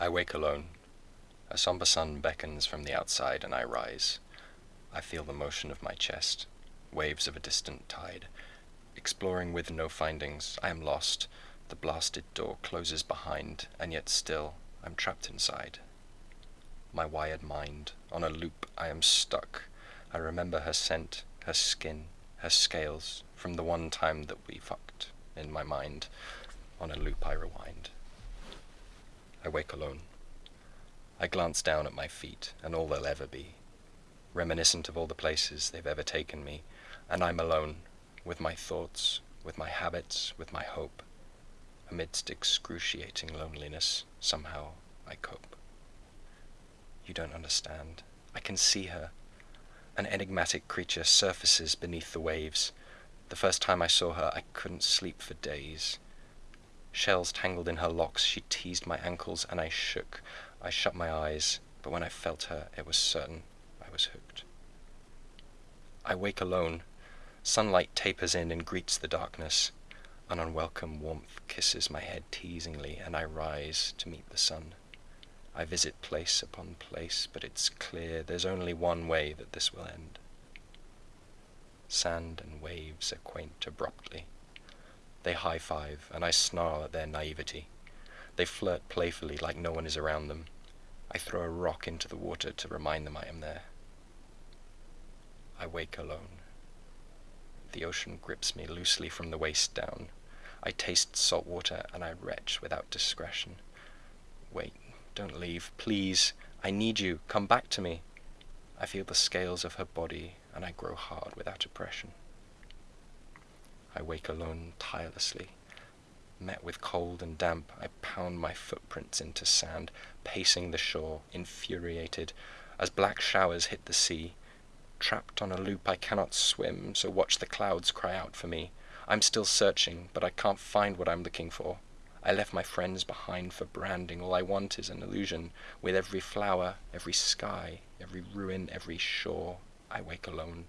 I wake alone. A somber sun beckons from the outside, and I rise. I feel the motion of my chest, waves of a distant tide. Exploring with no findings, I am lost. The blasted door closes behind, and yet still I'm trapped inside. My wired mind, on a loop, I am stuck. I remember her scent, her skin, her scales, from the one time that we fucked in my mind. On a loop I rewind. I wake alone. I glance down at my feet and all they'll ever be, reminiscent of all the places they've ever taken me, and I'm alone, with my thoughts, with my habits, with my hope. Amidst excruciating loneliness, somehow I cope. You don't understand. I can see her. An enigmatic creature surfaces beneath the waves. The first time I saw her, I couldn't sleep for days. Shells tangled in her locks, she teased my ankles, and I shook. I shut my eyes, but when I felt her, it was certain I was hooked. I wake alone. Sunlight tapers in and greets the darkness. An unwelcome warmth kisses my head teasingly, and I rise to meet the sun. I visit place upon place, but it's clear there's only one way that this will end. Sand and waves acquaint abruptly. They high five, and I snarl at their naivety. They flirt playfully like no one is around them. I throw a rock into the water to remind them I am there. I wake alone. The ocean grips me loosely from the waist down. I taste salt water and I retch without discretion. Wait, don't leave, please. I need you. Come back to me. I feel the scales of her body and I grow hard without oppression. I wake alone tirelessly. Met with cold and damp, I pound my footprints into sand, pacing the shore, infuriated, as black showers hit the sea. Trapped on a loop I cannot swim, so watch the clouds cry out for me. I'm still searching, but I can't find what I'm looking for. I left my friends behind for branding, all I want is an illusion. With every flower, every sky, every ruin, every shore, I wake alone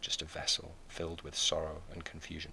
just a vessel filled with sorrow and confusion.